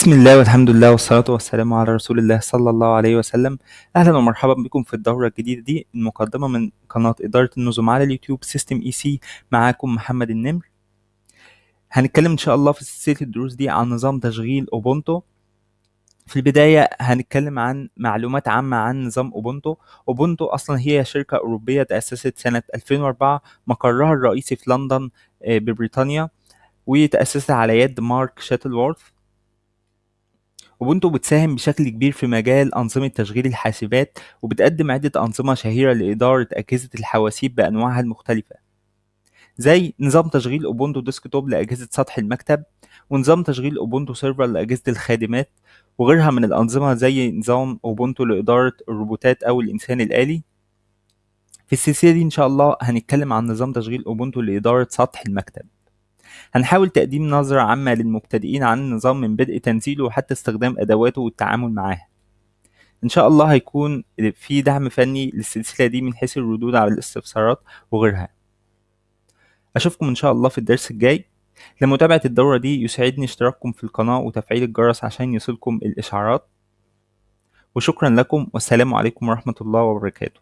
بسم الله والحمد لله والصلاة والسلام على رسول الله صلى الله عليه وسلم. أهلا ومرحبا بكم في الدورة الجديدة دي المقدمة من قناة إدارة النظم على اليوتيوب سيستم اي سي معاكم محمد النمر. هنتكلم إن شاء الله في سلسلة الدروس دي عن نظام تشغيل Ubuntu. في البداية هنتكلم عن معلومات عامة عن نظام Ubuntu. Ubuntu أصلا هي شركة أوروبية تأسست سنة 2004 مقرها الرئيسي في لندن آه، ببريطانيا وتأسست على يد مارك شاتلورث. Ubuntu بتساهم بشكل كبير في مجال أنظمة تشغيل الحاسبات وبتقدم عدة أنظمة شهيرة لإدارة أجهزة الحواسيب بأنواعها المختلفة زي نظام تشغيل Ubuntu Desktop لأجهزة سطح المكتب ونظام تشغيل Ubuntu Server لأجهزة الخادمات وغيرها من الأنظمة زي نظام Ubuntu لإدارة الروبوتات أو الإنسان الآلي. في السلسلة دي إن شاء الله هنتكلم عن نظام تشغيل أوبونتو لإدارة سطح المكتب. هنحاول تقديم نظرة عامة للمبتدئين عن النظام من بدء تنزيله حتى استخدام أدواته والتعامل معاها إن شاء الله هيكون في دعم فني للسلسلة دي من حيث الردود على الاستفسارات وغيرها. أشوفكم إن شاء الله في الدرس الجاي. لمتابعة الدورة دي يسعدني اشتراككم في القناة وتفعيل الجرس عشان يصلكم الإشعارات. وشكرا لكم والسلام عليكم ورحمة الله وبركاته.